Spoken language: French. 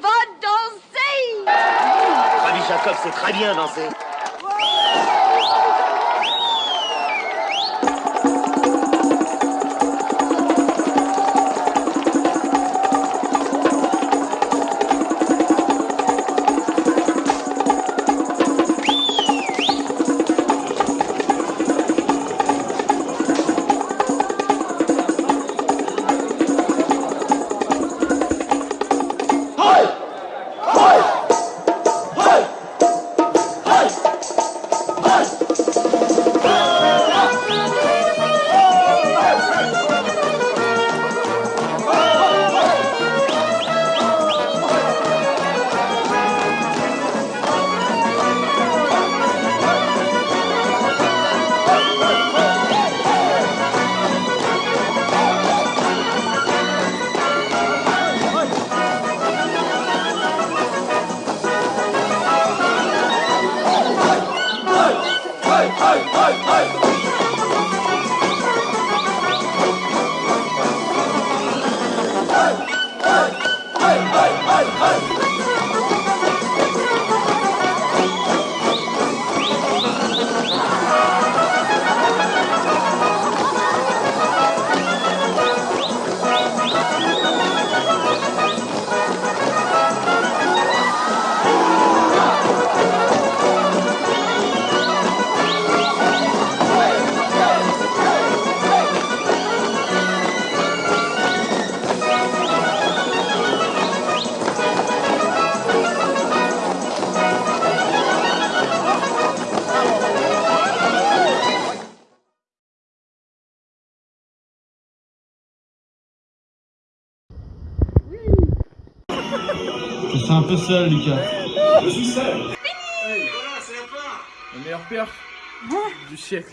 va danser! Rabbi Jacob sait très bien danser. すいません。hey, hey, hey, hey. Hey, hey, hey, hey, hey. Je suis un peu seul, Lucas. Je suis seul. Le meilleur perf du siècle.